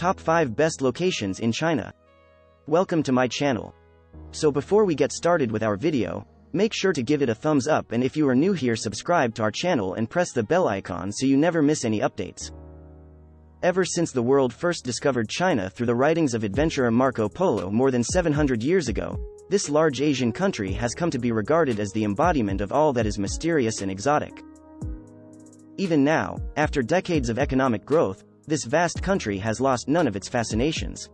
Top 5 Best Locations in China. Welcome to my channel. So before we get started with our video, make sure to give it a thumbs up and if you are new here subscribe to our channel and press the bell icon so you never miss any updates. Ever since the world first discovered China through the writings of adventurer Marco Polo more than 700 years ago, this large Asian country has come to be regarded as the embodiment of all that is mysterious and exotic. Even now, after decades of economic growth, this vast country has lost none of its fascinations.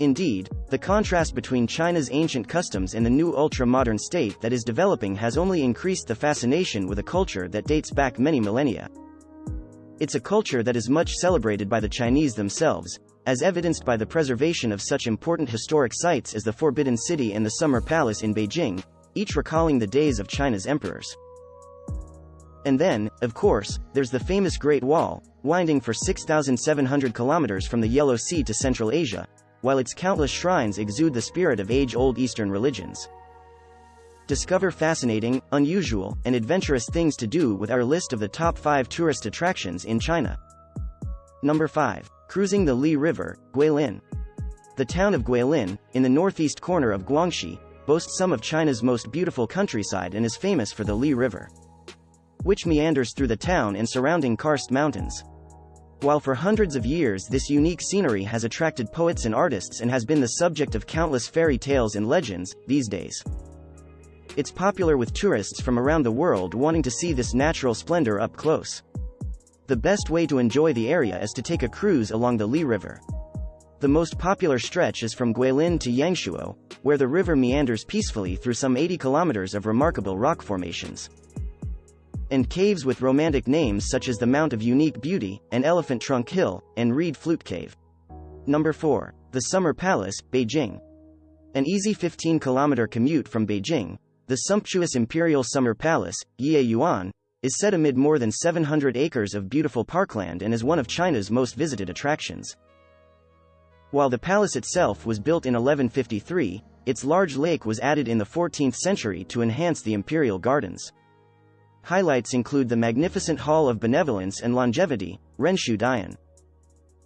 Indeed, the contrast between China's ancient customs and the new ultra-modern state that is developing has only increased the fascination with a culture that dates back many millennia. It's a culture that is much celebrated by the Chinese themselves, as evidenced by the preservation of such important historic sites as the Forbidden City and the Summer Palace in Beijing, each recalling the days of China's emperors. And then, of course, there's the famous Great Wall, winding for 6,700 kilometers from the Yellow Sea to Central Asia, while its countless shrines exude the spirit of age-old Eastern religions. Discover fascinating, unusual, and adventurous things to do with our list of the top 5 tourist attractions in China. Number 5. Cruising the Li River, Guilin. The town of Guilin, in the northeast corner of Guangxi, boasts some of China's most beautiful countryside and is famous for the Li River which meanders through the town and surrounding karst mountains. While for hundreds of years this unique scenery has attracted poets and artists and has been the subject of countless fairy tales and legends, these days. It's popular with tourists from around the world wanting to see this natural splendor up close. The best way to enjoy the area is to take a cruise along the Li River. The most popular stretch is from Guilin to Yangshuo, where the river meanders peacefully through some 80 kilometers of remarkable rock formations and caves with romantic names such as the Mount of Unique Beauty, and Elephant Trunk Hill, and Reed Flute Cave. Number 4. The Summer Palace, Beijing. An easy 15-kilometer commute from Beijing, the sumptuous Imperial Summer Palace, Ye Yuan, is set amid more than 700 acres of beautiful parkland and is one of China's most visited attractions. While the palace itself was built in 1153, its large lake was added in the 14th century to enhance the imperial gardens. Highlights include the magnificent Hall of Benevolence and Longevity, Renshou Dian.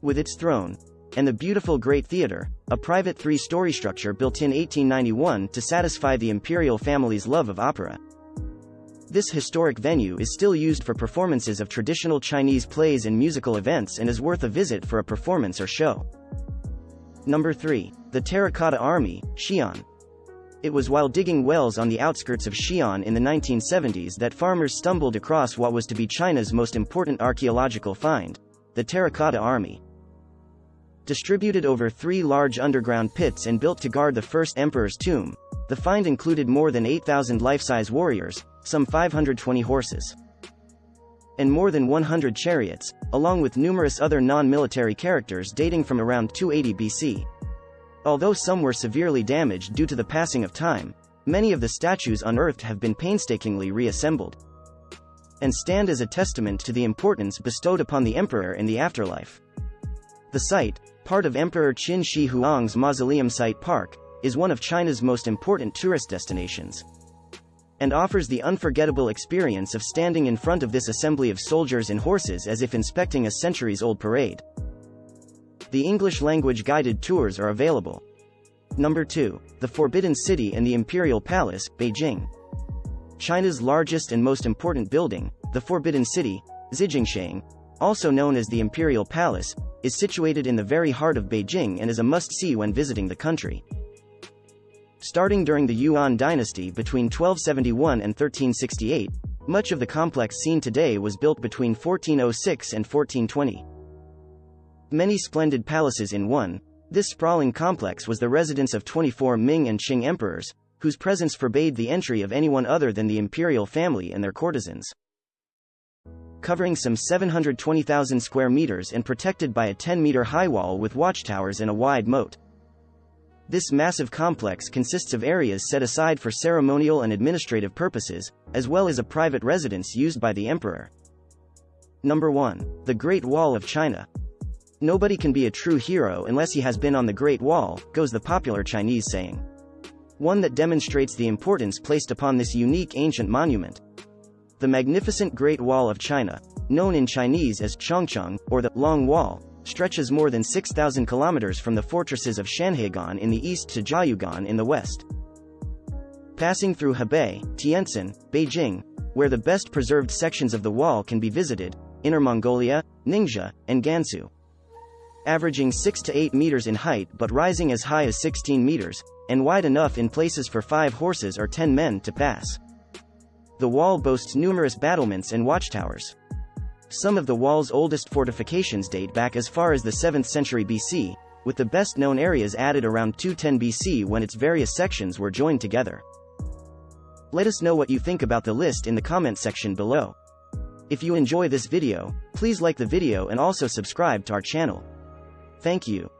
With its throne, and the beautiful Great Theatre, a private three-story structure built in 1891 to satisfy the imperial family's love of opera. This historic venue is still used for performances of traditional Chinese plays and musical events and is worth a visit for a performance or show. Number 3. The Terracotta Army, Xi'an. It was while digging wells on the outskirts of Xi'an in the 1970s that farmers stumbled across what was to be China's most important archaeological find, the Terracotta Army. Distributed over three large underground pits and built to guard the first emperor's tomb, the find included more than 8,000 life-size warriors, some 520 horses, and more than 100 chariots, along with numerous other non-military characters dating from around 280 BC. Although some were severely damaged due to the passing of time, many of the statues unearthed have been painstakingly reassembled and stand as a testament to the importance bestowed upon the emperor in the afterlife. The site, part of Emperor Qin Shi Huang's Mausoleum Site Park, is one of China's most important tourist destinations and offers the unforgettable experience of standing in front of this assembly of soldiers and horses as if inspecting a centuries-old parade. The English language guided tours are available. Number 2. The Forbidden City and the Imperial Palace, Beijing. China's largest and most important building, the Forbidden City, Zijincheng, also known as the Imperial Palace, is situated in the very heart of Beijing and is a must-see when visiting the country. Starting during the Yuan dynasty between 1271 and 1368, much of the complex seen today was built between 1406 and 1420 many splendid palaces in one, this sprawling complex was the residence of 24 Ming and Qing emperors, whose presence forbade the entry of anyone other than the imperial family and their courtesans. Covering some 720,000 square meters and protected by a 10-meter high wall with watchtowers and a wide moat. This massive complex consists of areas set aside for ceremonial and administrative purposes, as well as a private residence used by the emperor. Number 1. The Great Wall of China. Nobody can be a true hero unless he has been on the Great Wall, goes the popular Chinese saying. One that demonstrates the importance placed upon this unique ancient monument. The magnificent Great Wall of China, known in Chinese as Changcheng, or the Long Wall, stretches more than 6,000 kilometers from the fortresses of Shanhaiguan in the east to Jiayuguan in the west. Passing through Hebei, Tientsin, Beijing, where the best preserved sections of the wall can be visited, Inner Mongolia, Ningxia, and Gansu. Averaging 6 to 8 meters in height but rising as high as 16 meters, and wide enough in places for 5 horses or 10 men to pass. The wall boasts numerous battlements and watchtowers. Some of the wall's oldest fortifications date back as far as the 7th century BC, with the best known areas added around 210 BC when its various sections were joined together. Let us know what you think about the list in the comment section below. If you enjoy this video, please like the video and also subscribe to our channel. Thank you.